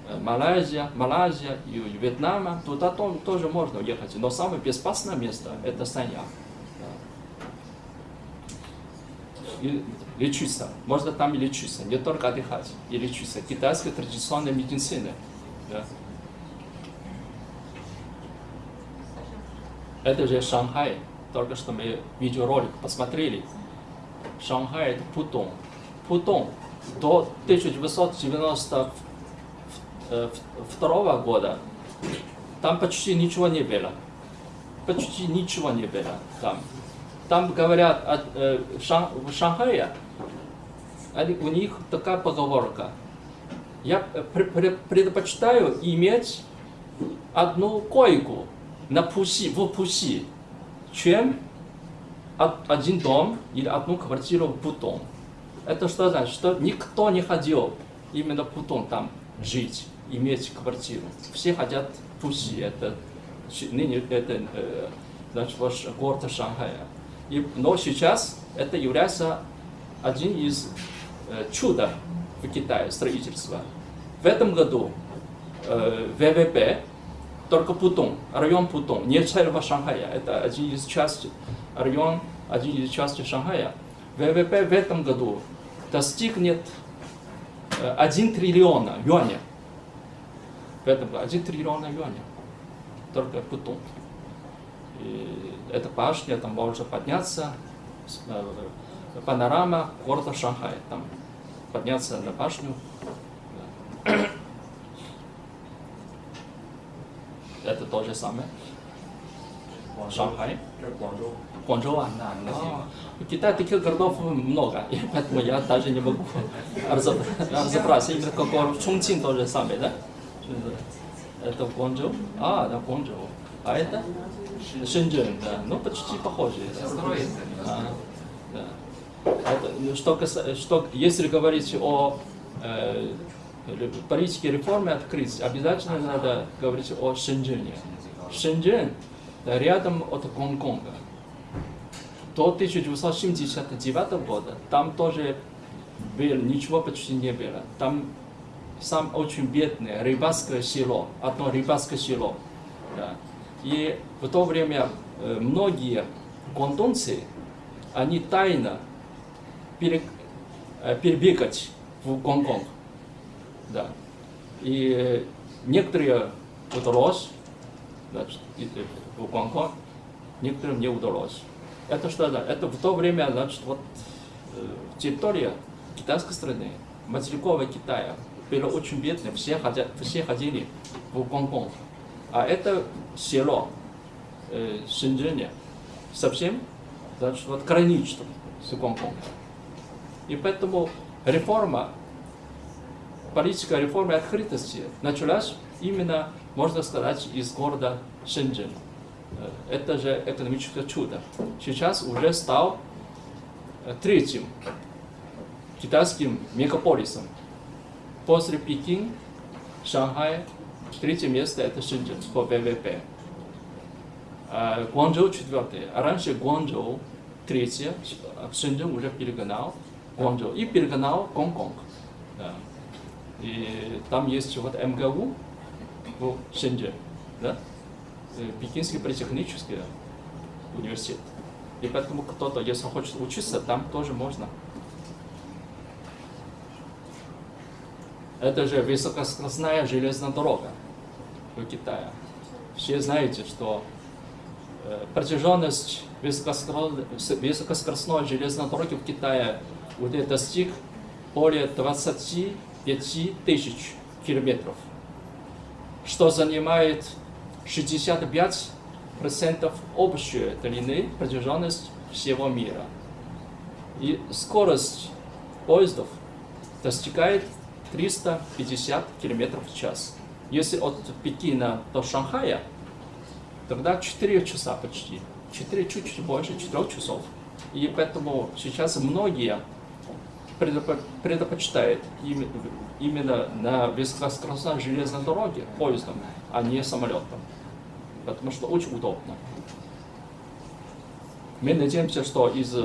э, Малайзия, Малайзия и Вьетнам, туда то- тоже можно уехать. Но самое безопасное место это Санья. И лечиться. Можно там и лечиться, не только отдыхать, и лечиться. Китайская традиционная медицина. Да. Это же Шанхай. Только что мы видеоролик посмотрели. Шанхай это Путон. Путон до 1992 года там почти ничего не было. Почти ничего не было там. Там говорят от, э, Шан- в Шанхае, они- у них такая поговорка. Я э, пр- пр- предпочитаю иметь одну койку на Пуси, в Пуси, чем од- один дом или одну квартиру в Путон. Это что значит? Что никто не хотел именно в Путон там жить, иметь квартиру. Все хотят Пуси, это ныне это э, значит, ваш город Шанхая. И, но сейчас это является один из э, чуда в Китае строительства. В этом году э, ВВП только Путон, район Путон, не целого Шанхая. Это один из частей, район, один из частей Шанхая. ВВП в этом году достигнет э, 1 триллиона юаня. В этом году 1 триллиона юаня. Только Путон. И эта башня там может подняться, э, панорама города Шанхая, там подняться на башню. это то же самое. Шанхай. Гуанчжоу. Гуанчжоу, а, да. Китай в Китае таких городов э, много, *laughs* и поэтому я даже не могу *laughs* разобраться. Именно как в Чунчин то же самое, да? Это Гуанчжоу? А, да, Гуанчжоу. А это? Шэньчжэн, да. Ну, почти похоже. Да. Да. Это, что, что, если говорить о э, политики реформы открыть, обязательно надо говорить о Шэньчжэне. Шэньчжэн рядом от Гонконга. До 1979 года там тоже было, ничего почти не было. Там сам очень бедное рыбацкое село, одно рыбацкое село. Да. И в то время э, многие гонконгцы, они тайно э, перебегать в Гонконг. Да. И э, некоторые удалось, значит, в Гонконг, некоторым не удалось. Это что, да? Это в то время, значит, вот э, территория китайской страны, материкового Китая, было очень бедно, все, ходя, все ходили в Гонконг. А это село э, Шэньчжэне совсем, значит, вот граничит с Гонконгом. И поэтому реформа, политика реформы открытости началась именно, можно сказать, из города Шэньчжэн. Э, Это же экономическое чудо. Сейчас уже стал э, третьим китайским мегаполисом. После Пекин, Шанхай, третье место это Шэньчжэн по ВВП. А Гуанчжоу четвертое. А раньше Гуанчжоу третье, Шэньчжэн уже перегнал Гуанчжоу и перегнал Гонконг. И там есть вот МГУ в Шэньчжэн, да? Э, Пекинский политехнический университет. И поэтому кто-то, если хочет учиться, там тоже можно. Это же высокоскоростная железная дорога в Китае. Все знаете, что э, протяженность высокоскоростной железной дороги в Китае уже достиг более 25 тысяч километров, что занимает 65% общей длины протяженности всего мира. И скорость поездов достигает 350 км в час. Если от Пекина до Шанхая, тогда 4 часа почти. 4 чуть-чуть больше 4 часов. И поэтому сейчас многие предпочитают име- именно на высокоскоростной железной дороге поездом, а не самолетом. Потому что очень удобно. Мы надеемся, что из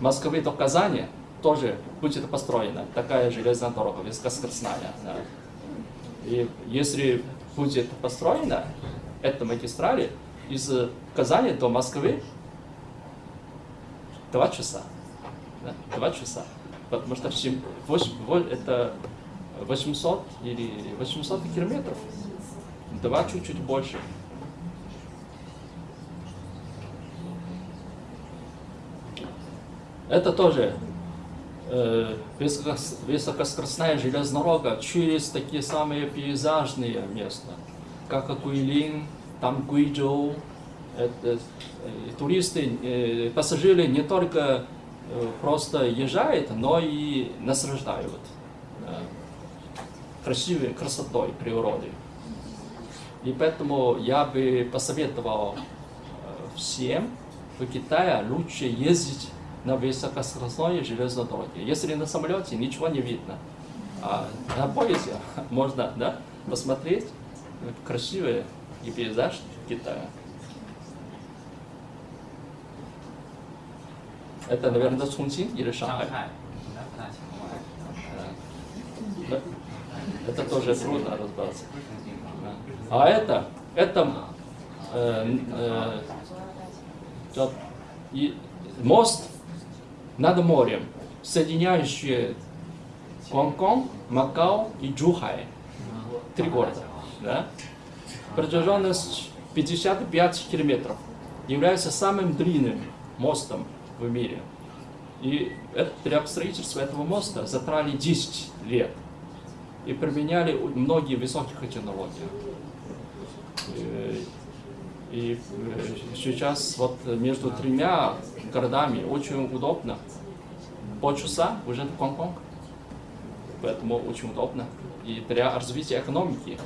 Москвы до Казани тоже будет построена такая железная дорога, высокоскоростная. да. И если будет построена эта магистраль из Казани до Москвы, два часа. Да, два часа. Потому что всем- восемь- во- это 800 или 800 километров. Два чуть-чуть больше. Это тоже э, высокос- высокоскоростная железная дорога через такие самые пейзажные места, как Гуйлин, там Гуйчжоу. Это, э, туристы, э, пассажиры не только э, просто езжают, но и наслаждают э, красивой красотой природы. И поэтому я бы посоветовал э, всем в Китае лучше ездить на высокоскоростной железной дороге. Если на самолете ничего не видно, а на поезде *laughs* можно да, посмотреть красивый пейзаж Китая. Это, наверное, это Чунчин или Шанхай? Это тоже трудно разбираться. А это, это э, э, и мост над морем, соединяющий Гонконг, Макао и Джухай. Три города. Да? Протяженность 55 километров. Является самым длинным мостом в мире. И для строительства этого моста затрали 10 лет. И применяли многие высокие технологии. Э, И сейчас вот между тремя городами очень удобно. Полчаса уже в Гонконг. Поэтому очень удобно. И для развития экономики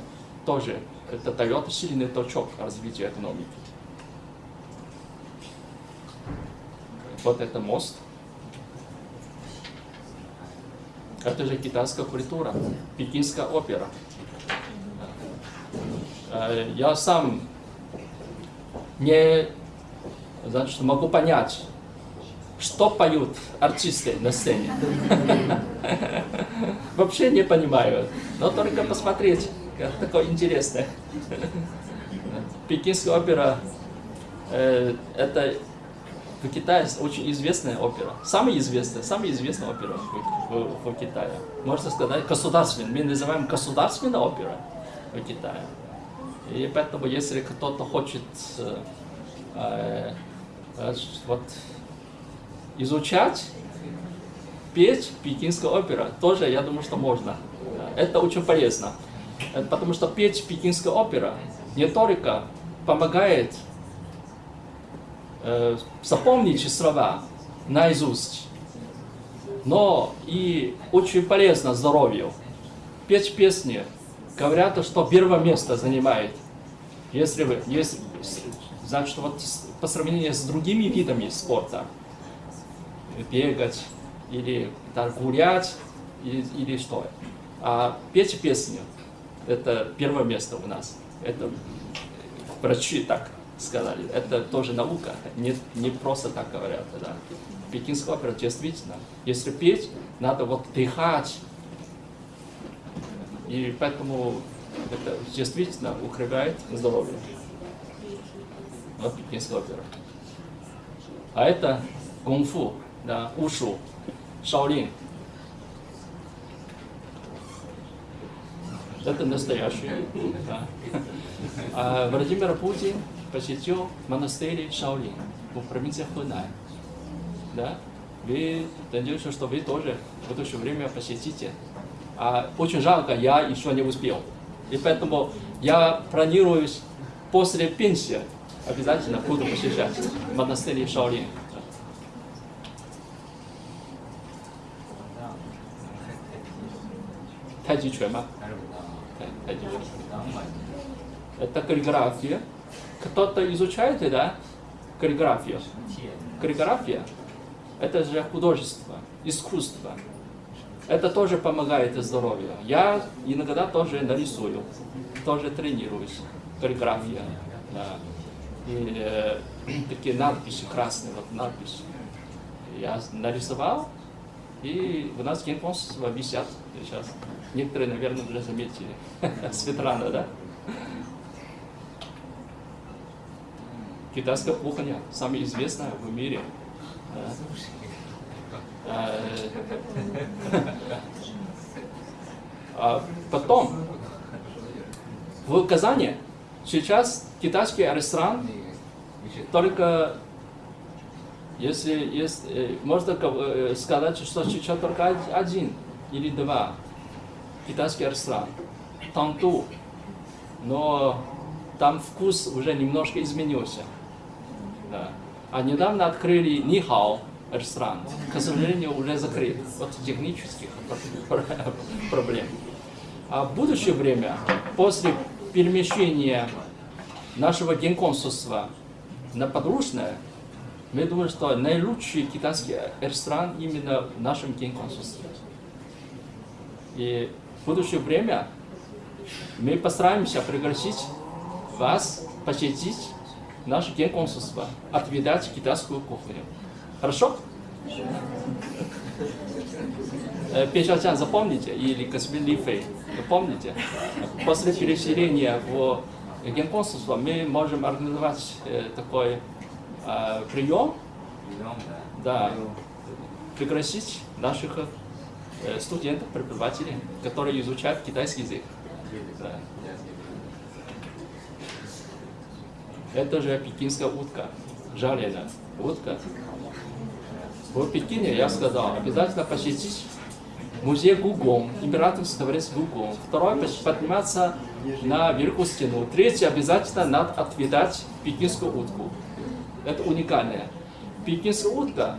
тоже это дает сильный толчок развитию экономики. Вот это мост. Это же китайская культура, пекинская опера. Э, Я сам не значит, могу понять, что поют артисты на сцене. *laughs* Вообще не понимаю, но только посмотреть, как такое интересное. Пекинская опера э, это в Китае очень известная опера. Самая известная, самая известная опера в, в- в Китае. Можно сказать, государственная. Мы называем государственная опера в Китае. И поэтому, если кто-то хочет э, э, э, вот, изучать, петь пекинская опера, тоже, я думаю, что можно. Это очень полезно. Э, Потому что петь пекинская опера не только помогает э, запомнить слова наизусть, но и очень полезно здоровью. Петь песни, говорят, что первое место занимает. Если вы, если, значит, вот по сравнению с другими видами спорта, бегать или да, гулять или, или что. А петь песню – это первое место у нас. Это врачи так сказали. Это тоже наука, не, не просто так говорят. Да. Пекинская опера действительно, если петь, надо вот дыхать. И поэтому это действительно укрепляет здоровье. Вот пекинская опера. А это кунг-фу, да, ушу, шаолин. Это настоящее. Да. А Владимир Путин посетил монастырь Шаолин в провинции Хунань. Да? Вы, надеюсь, что вы тоже в будущее время посетите. А, очень жалко, я еще не успел. И поэтому я планирую после пенсии обязательно буду посещать монастырь Шаолин. Тайчичуэ, ма? Тайчичуэ. Это каллиграфия. Кто-то изучает, да? Каллиграфию. Каллиграфия – это же художество, искусство. Это тоже помогает здоровью. Я иногда тоже нарисую, тоже тренируюсь. Каллиграфия. Да. И э, такие надписи красные, вот надписи. Я нарисовал, и у нас генконсульства висят сейчас. Некоторые, наверное, уже заметили. *laughs* Светлана, да? Китайская кухня, самая известная в мире. Да. Э, а Потом, в Казани сейчас китайский ресторан только если есть, э, можно э, сказать, что сейчас только од- один или два китайский ресторан. Танту. Но там вкус уже немножко изменился. Да. А недавно открыли Нихао ресторан. К сожалению, уже закрыт от технических пр- *laughs* проблем. А в будущее время, после перемещения нашего генконсульства на подручное, мы думаем, что наилучший китайский ресторан именно в нашем генконсульстве. И в будущее время мы постараемся пригласить вас посетить наше генконсульство, отведать китайскую кухню. Хорошо? Э, Печатян запомните, или господин Ли Фэй, вы помните? После переселения в генконсульство мы можем организовать э, такой э, прием, да, пригласить наших студентов, преподавателей, которые изучают китайский язык. Да. Это же пекинская утка, жареная утка. В Пекине, я сказал, обязательно посетить музей Гугон, императорский дворец Гугон. Второй, пос- подниматься на Великую стену. Третий, обязательно надо отведать пекинскую утку. Это уникальное. Пекинская утка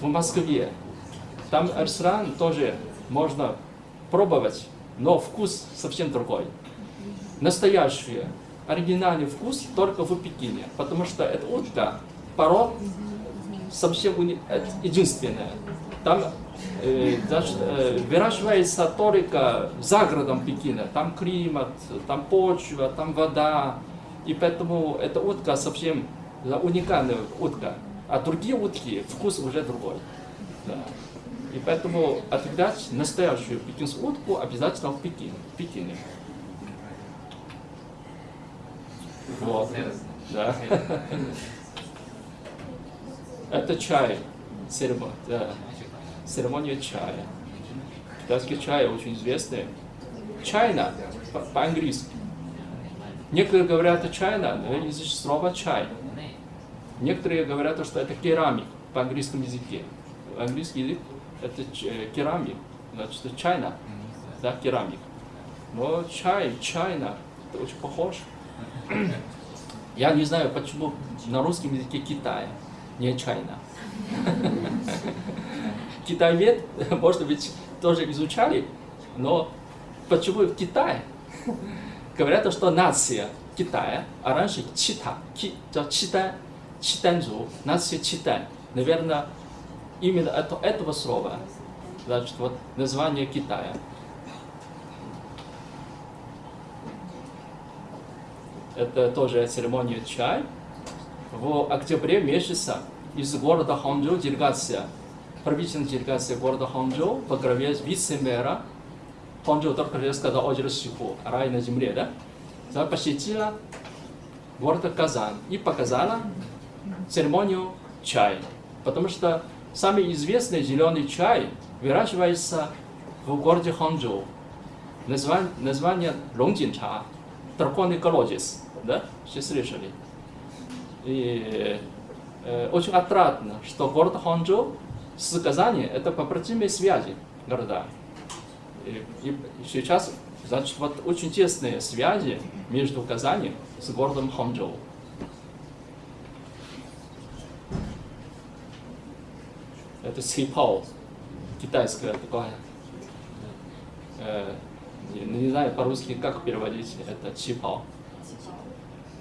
в Москве. Там ресторан тоже можно пробовать, но вкус совсем другой. Настоящий, оригинальный вкус только в Пекине, потому что эта утка пород совсем уни- это единственная. Там э, значит, э, выращивается только за городом Пекина. Там климат, там почва, там вода. И поэтому эта утка совсем уникальная утка. А другие утки, вкус уже другой. Да. И поэтому отведать настоящую пекинскую утку обязательно в Пекине. В Пекине. Вот. Да. *laughs* Это чай. Церемония, да. Церемония чая. Китайский чай очень известный. Чайна по- по-английски. Некоторые говорят чайна, но есть слово чай. Некоторые говорят, что это керамик по английскому языке. Английский язык это э, керамик, значит чайна, да, керамик. Но чай, чайна, это очень похож. Я не знаю, почему на русском языке Китая, не чайна. *laughs* Китаевед, может быть, тоже изучали, но почему в Китае? Говорят, что нация Китая, а раньше Чита, ки, 叫 Читан, Читанзу, нация Читан. Наверное, именно это, этого слова, значит, вот название Китая. Это тоже церемония чай. В октябре месяца из города Ханчжоу делегация, правительственная делегация города Ханчжоу во главе вице-мэра Ханчжоу только резко озеро Сиху, рай на земле, да? Она посетила город Казань и показала церемонию чай. Потому что самый известный зеленый чай выращивается в городе Ханчжоу. Название, название Лонгджинча, драконий колодец, да? Все слышали. И э, очень отрадно, что город Ханчжоу с Казани это побратимые связи города. И, и сейчас, значит, вот очень тесные связи между Казани с городом Ханчжоу. Это сипао, китайское такое. Э, не, не знаю по-русски, как переводить это чипао.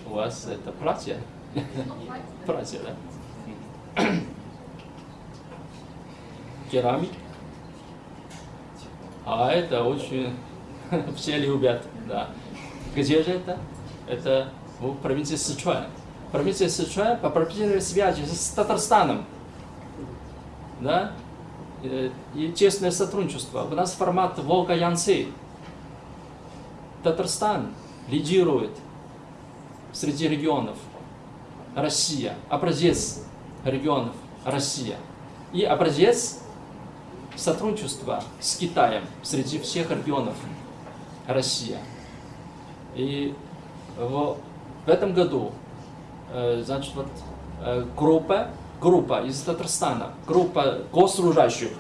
У вас это платье? Платье, да? Керамик. А это очень *laughs* все любят, да. Где же это? Это в провинции Сычуань. Провинция Сычуань по прописанной связи с Татарстаном. Да? Э, И тесное сотрудничество. У нас формат Волга-Янци. Татарстан лидирует среди регионов. Россия. Образец регионов. Россия. И образец сотрудничества с Китаем среди всех регионов Россия. И в, в этом году, э, значит, вот э, группа, группа из Татарстана, группа госслужащих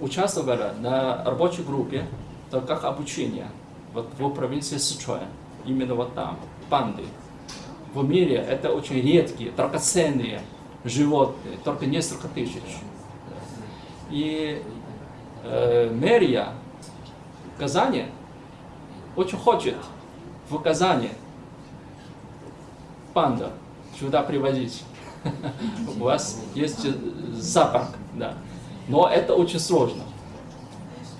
участвовала на рабочей группе, как обучение вот в провинции Сычуань, именно вот там, панды. В мире это очень редкие, драгоценные животные, только несколько тысяч. И э, мэрия Казани очень хочет в Казани панда сюда привозить. *laughs* У вас есть зоопарк, да. Но это очень сложно.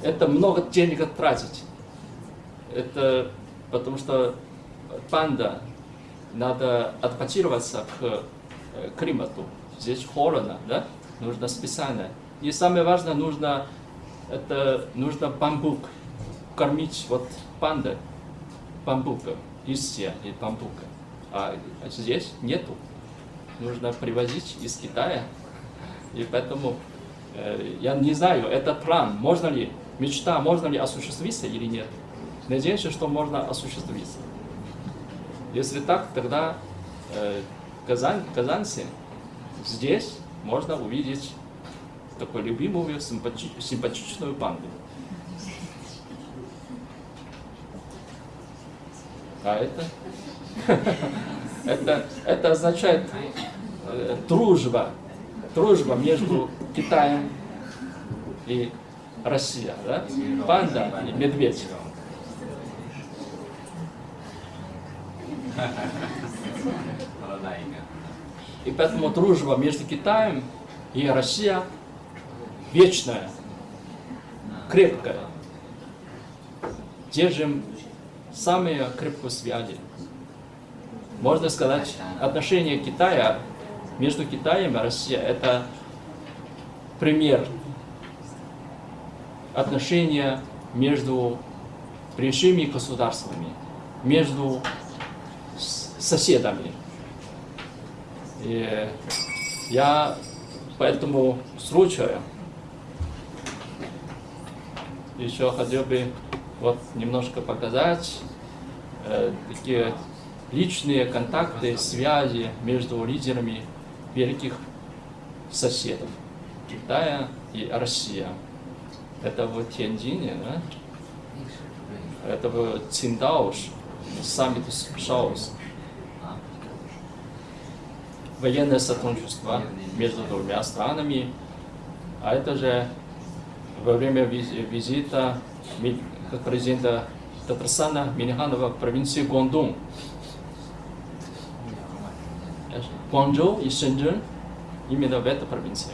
Это много денег тратить. Это потому что панда надо адаптироваться к э, климату. Здесь холодно, да? Нужно специально. И самое важное, нужно, это, нужно бамбук. Кормить вот панда бамбука, листья и бамбука. А здесь нету. Нужно привозить из Китая. И поэтому э, я не знаю, этот план, можно ли, мечта, можно ли осуществиться или нет. Надеюсь, что можно осуществиться. Если так, тогда э, Казань, казанцы здесь можно увидеть такую любимую, симпати- симпатичную панду. А это? *laughs* это, это означает э, дружба, дружба между Китаем и Россией, да? Панда и медведь. И поэтому дружба между Китаем и Россией вечная, крепкая. Держим самые крепкие связи. Можно сказать, отношения Китая между Китаем и Россией это пример отношения между большими государствами, между соседами. И я по этому случаю еще хотел бы вот немножко показать э, такие личные контакты, связи между лидерами великих соседов Китая и Россия. Это в Тяньцзине, да? Это в Циндаош, саммит Шаус. Военное сотрудничество между двумя странами. А это же во время виз- визита президента Татарстана Миниханова в провинции Гуандун. Гуанчжоу и Шэньчжэнь именно в этой провинции.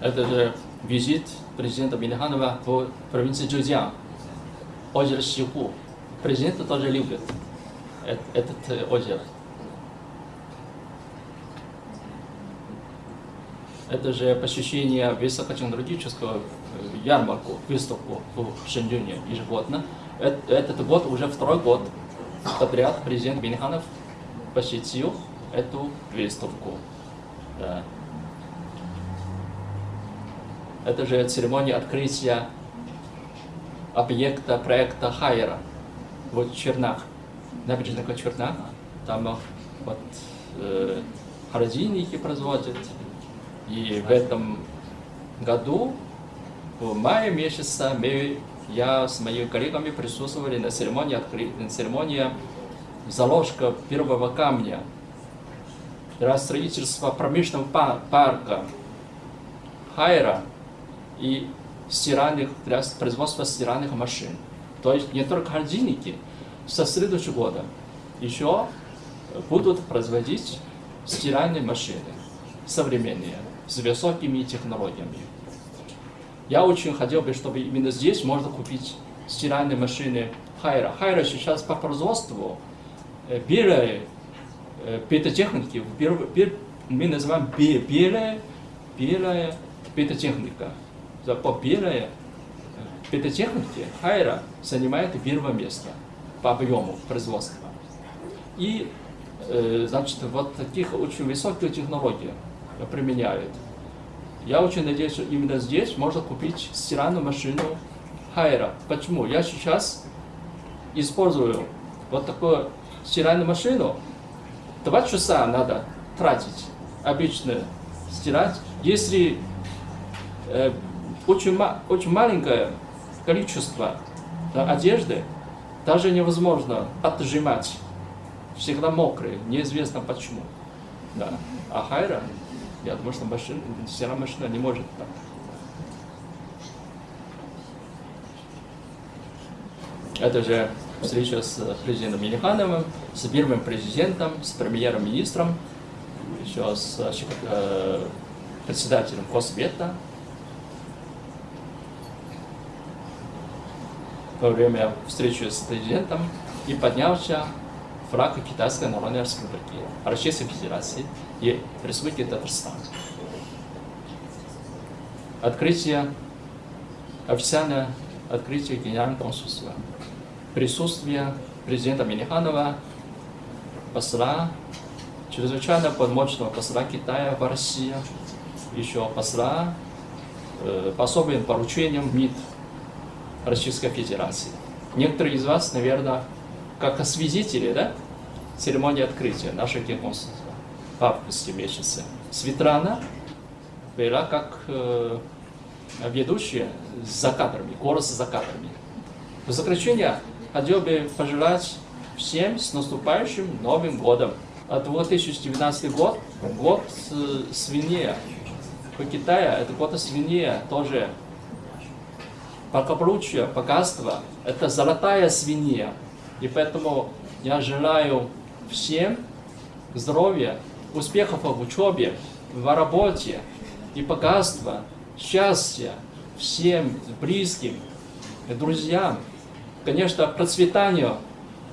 Это же визит президента Миниханова в провинции Джузян, озеро Сиху. Президент тоже любит эт- этот э, озеро. Это же посещение высокотехнологического э, ярмарку, выставку в Шэньчжэне ежегодно. Эт- Этот год уже второй год подряд президент Миниханов посетил эту выставку. Да. Это же церемония открытия объекта проекта Хайера в Чернах, набережных Чернах. Там вот э, холодильники производят. И в этом году, в мае месяце, мы, я с моими коллегами присутствовали на церемонии, откры- на церемонии заложка первого камня для строительства промышленного па- парка Хайра и стиральных, для производства стиральных машин. То есть не только холодильники, со следующего года еще будут производить стиральные машины современные, с высокими технологиями. Я очень хотел бы, чтобы именно здесь можно купить стиральные машины Хайра. Хайра сейчас по производству э, белые э, петотехники, мы называем бе- белая, белая петотехника. По белая петотехники Хайра занимает первое место по объему производства. И э, значит, вот таких очень высоких технологий применяют. Я очень надеюсь, что именно здесь можно купить стиральную машину Хайра. Почему? Я сейчас использую вот такую стиральную машину. Два часа надо тратить обычно стирать. Если э, очень, ма- очень маленькое количество да, одежды, даже невозможно отжимать. Всегда мокрые, неизвестно почему. Да. А Хайра, я думаю, что машина, стиральная машина не может так. Это же встреча с президентом Минихановым, с первым президентом, с премьер-министром, еще с э, председателем Госсовета. Во время встречи с президентом и поднялся флаг Китайской Народной Республики, Российской Федерации и Республики Татарстан. Открытие, официальное открытие Генерального консульства. Присутствие президента Миниханова, посла, чрезвычайно полномочного посла Китая в России, еще посла э, по особым поручениям МИД Российской Федерации. Некоторые из вас, наверное, как свидетели, да, церемонии открытия нашего генконсульства в августе месяце. Светлана была как э, ведущая за кадрами, голос за кадрами. В заключение хотел бы пожелать всем с наступающим Новым годом. А 2019 год, год э, свинья. В Китае это год свинья тоже благополучие, богатство – это золотая свинья. И поэтому я желаю всем здоровья, успехов в учебе, в работе и богатства, счастья всем близким, друзьям. Конечно, процветанию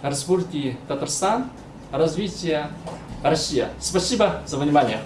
Республики Татарстан, развития России. Спасибо за внимание.